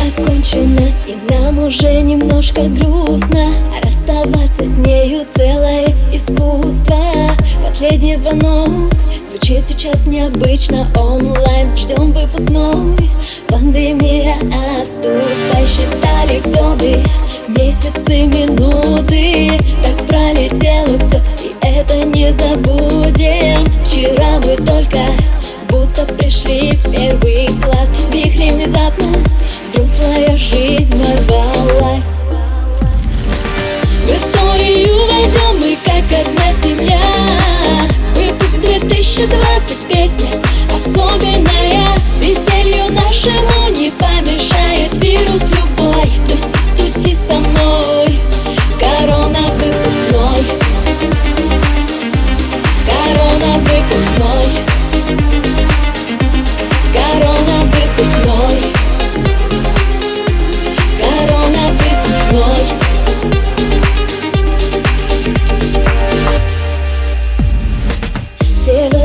Окончена и нам уже немножко грустно. Расставаться с нею целое искусство. Последний звонок звучит сейчас необычно онлайн. Ждем выпускной, пандемия отступай Считали годы, месяцы, минуты Так пролетело все, и это не забудем. Вчера мы только будто пришли в первый класс. Вихрем внезапно взрослая жизнь ворвалась. В историю войдем мы как одна семья. Выпуск 2020 песня особенная. Веселью нашему не помешает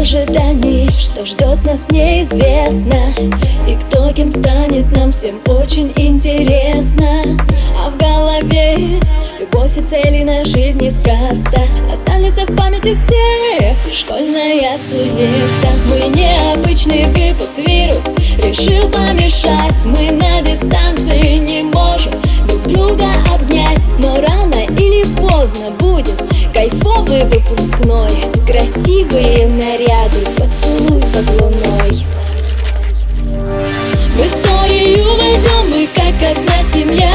Ожидании, что ждет нас неизвестно. И кто кем станет нам всем очень интересно. А в голове любовь и цели на жизнь неспроста. Останется в памяти все школьная суета. Мы необычный выпуск, вирус решил помешать. Мы на дистанции не можем друг друга обнять. Но рано или поздно будет кайфовый выпускной Красивые наряды, поцелуй под луной. В историю войдем мы как одна семья.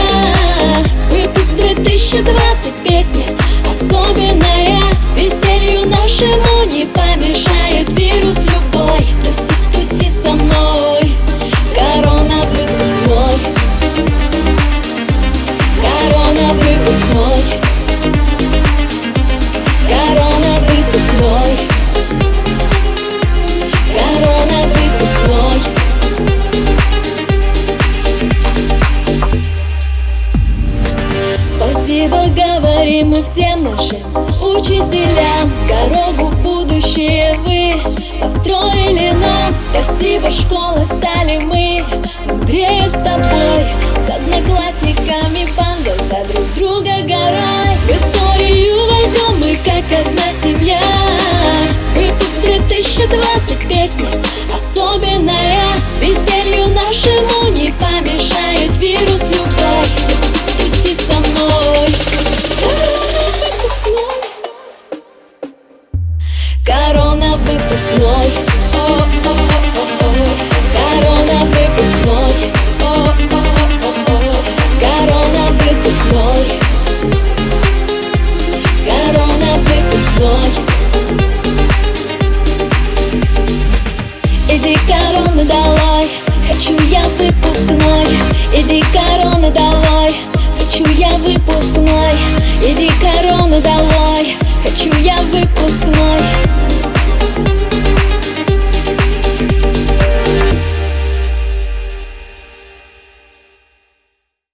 Выпуск 2020 же учителям дорогу в будущее вы построили нам. Спасибо, школа, стали мы мудрее с тобой, с одноклассниками банда за друг друга горой. В историю войдем мы как одна. мной Корона, ты Иди короны долой Хочу я выпускной. Иди корона давай, Хочу я выпускной. Иди короны долой